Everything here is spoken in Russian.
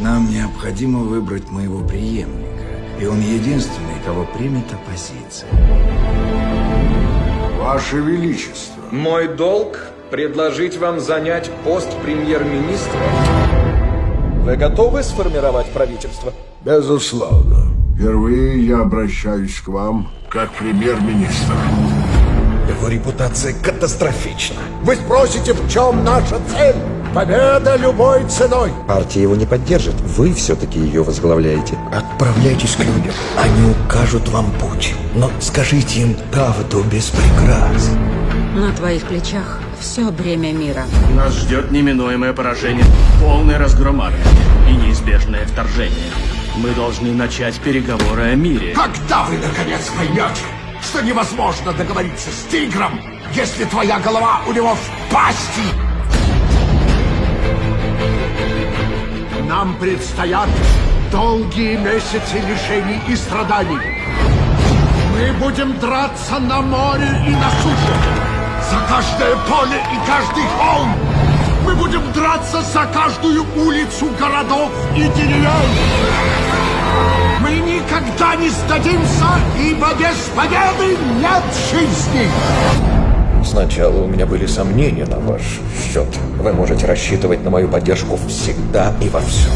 Нам необходимо выбрать моего преемника. И он единственный, кого примет оппозиция. Ваше Величество. Мой долг предложить вам занять пост премьер-министра. Вы готовы сформировать правительство? Безусловно. Впервые я обращаюсь к вам как премьер-министр. Его репутация катастрофична. Вы спросите, в чем наша цель? Победа любой ценой. Партия его не поддержит. Вы все-таки ее возглавляете. Отправляйтесь к людям. Они укажут вам путь. Но скажите им правду без прикрас. На твоих плечах все бремя мира. Нас ждет неминуемое поражение, полный разгром армии и неизбежное вторжение. Мы должны начать переговоры о мире. Когда вы наконец поймете, что невозможно договориться с тигром, если твоя голова у него в пасти? Нам предстоят долгие месяцы лишений и страданий. Мы будем драться на море и на суше, за каждое поле и каждый холм. Мы будем драться за каждую улицу городов и деревень. Мы никогда не сдадимся, ибо без победы нет жизни. Сначала у меня были сомнения на ваш счет. Вы можете рассчитывать на мою поддержку всегда и во всем.